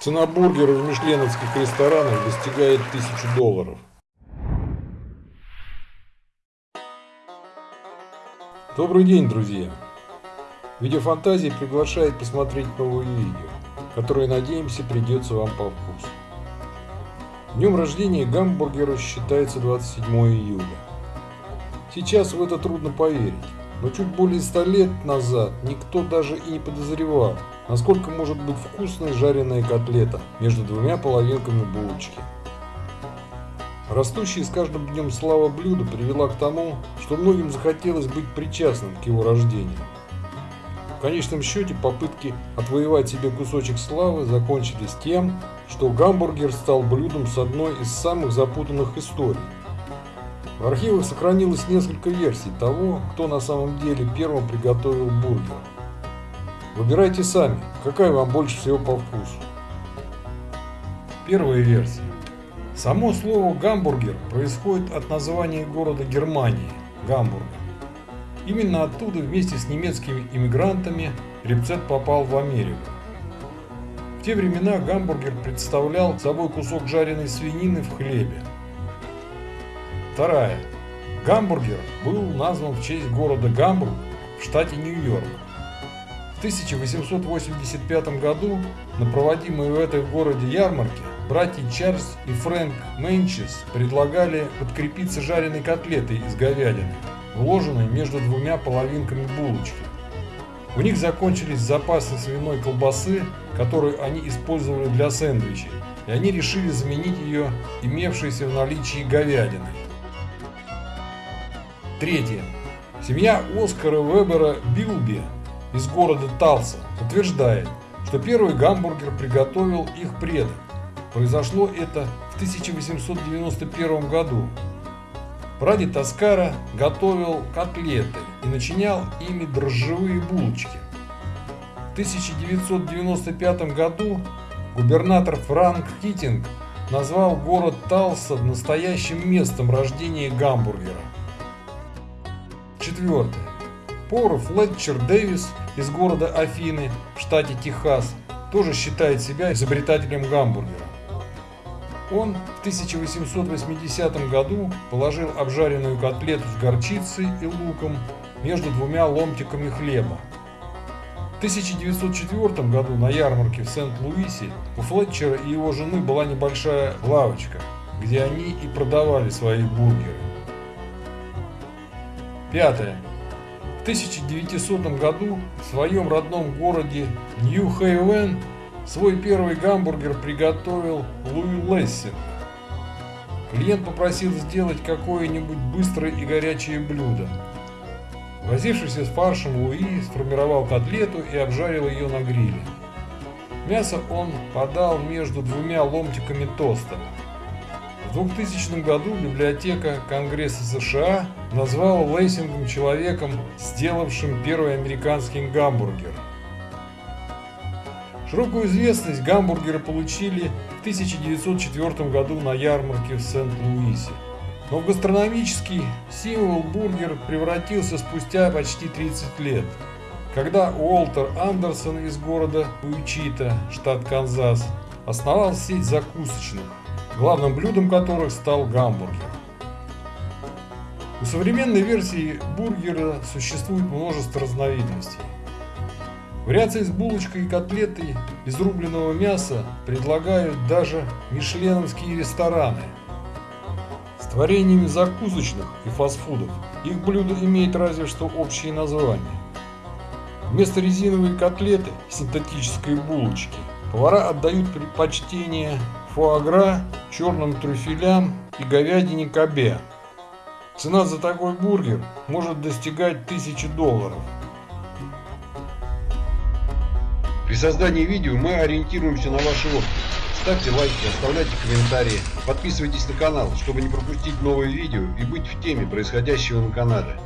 Цена бургера в мишленовских ресторанах достигает 1000 долларов. Добрый день, друзья! Видеофантазия приглашает посмотреть новые видео, которые, надеемся, придется вам по вкусу. Днем рождения гамбургера считается 27 июля. Сейчас в это трудно поверить, но чуть более 100 лет назад никто даже и не подозревал, насколько может быть вкусной жареная котлета между двумя половинками булочки. Растущая с каждым днем слава блюда привела к тому, что многим захотелось быть причастным к его рождению. В конечном счете попытки отвоевать себе кусочек славы закончились тем, что гамбургер стал блюдом с одной из самых запутанных историй. В архивах сохранилось несколько версий того, кто на самом деле первым приготовил бургер. Выбирайте сами, какая вам больше всего по вкусу. Первая версия. Само слово «гамбургер» происходит от названия города Германии – Гамбурга. Именно оттуда вместе с немецкими иммигрантами рецепт попал в Америку. В те времена гамбургер представлял собой кусок жареной свинины в хлебе. Вторая. Гамбургер был назван в честь города Гамбург в штате Нью-Йорк. В 1885 году на проводимой в этом городе ярмарке братья Чарльз и Фрэнк Менчес предлагали подкрепиться жареной котлетой из говядины, вложенной между двумя половинками булочки. У них закончились запасы свиной колбасы, которую они использовали для сэндвичей, и они решили заменить ее имевшейся в наличии говядиной. Третье. Семья Оскара Вебера Билби из города Талса утверждает, что первый гамбургер приготовил их предок. Произошло это в 1891 году. Прадед Таскара готовил котлеты и начинял ими дрожжевые булочки. В 1995 году губернатор Франк Китинг назвал город Талса настоящим местом рождения гамбургера. Четвертое. Повар Флетчер Дэвис из города Афины в штате Техас тоже считает себя изобретателем гамбургера. Он в 1880 году положил обжаренную котлету с горчицей и луком между двумя ломтиками хлеба. В 1904 году на ярмарке в Сент-Луисе у Флетчера и его жены была небольшая лавочка, где они и продавали свои бургеры. Пятое. В 1900 году в своем родном городе Нью-Хейвен Свой первый гамбургер приготовил Луи Лессинг. Клиент попросил сделать какое-нибудь быстрое и горячее блюдо. Возившийся с фаршем Луи сформировал котлету и обжарил ее на гриле. Мясо он подал между двумя ломтиками тоста. В 2000 году библиотека Конгресса США назвала Лессингом человеком, сделавшим первый американский гамбургер – Широкую известность гамбургеры получили в 1904 году на ярмарке в Сент-Луисе. Но гастрономический символ бургер превратился спустя почти 30 лет, когда Уолтер Андерсон из города Уичита, штат Канзас, основал сеть закусочных, главным блюдом которых стал гамбургер. У современной версии бургера существует множество разновидностей. Вариации с булочкой и котлетой из рубленого мяса предлагают даже мишленовские рестораны. С творениями закусочных и фастфудов их блюдо имеет разве что общее название. Вместо резиновой котлеты синтетической булочки повара отдают предпочтение фуагра, черным трюфелям и говядине кабе. Цена за такой бургер может достигать 1000 долларов. При создании видео мы ориентируемся на ваши отклики. Ставьте лайки, оставляйте комментарии, подписывайтесь на канал, чтобы не пропустить новые видео и быть в теме происходящего на канале.